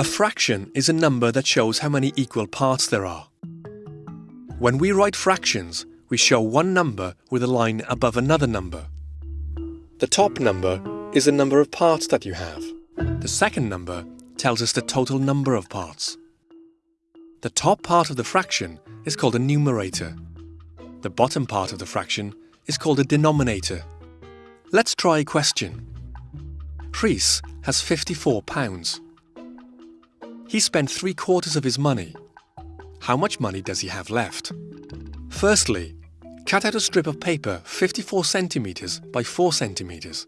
A fraction is a number that shows how many equal parts there are. When we write fractions, we show one number with a line above another number. The top number is the number of parts that you have. The second number tells us the total number of parts. The top part of the fraction is called a numerator. The bottom part of the fraction is called a denominator. Let's try a question. Rhys has 54 pounds. He spent three quarters of his money. How much money does he have left? Firstly, cut out a strip of paper 54 centimeters by 4 centimeters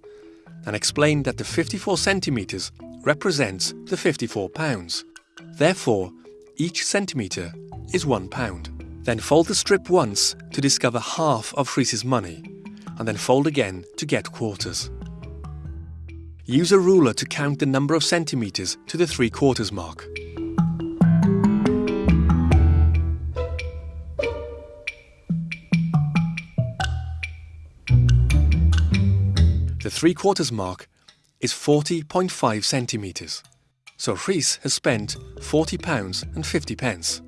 and explain that the 54 centimeters represents the 54 pounds. Therefore, each centimeter is 1 pound. Then fold the strip once to discover half of Rhys's money and then fold again to get quarters. Use a ruler to count the number of centimeters to the 3 quarters mark. The 3 quarters mark is 40.5 centimeters. So Rhys has spent 40 pounds and 50 pence.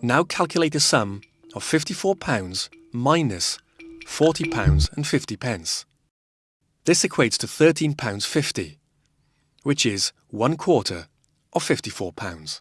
Now calculate the sum of 54 pounds minus 40 pounds and 50 pence. This equates to £13.50, which is one quarter of £54.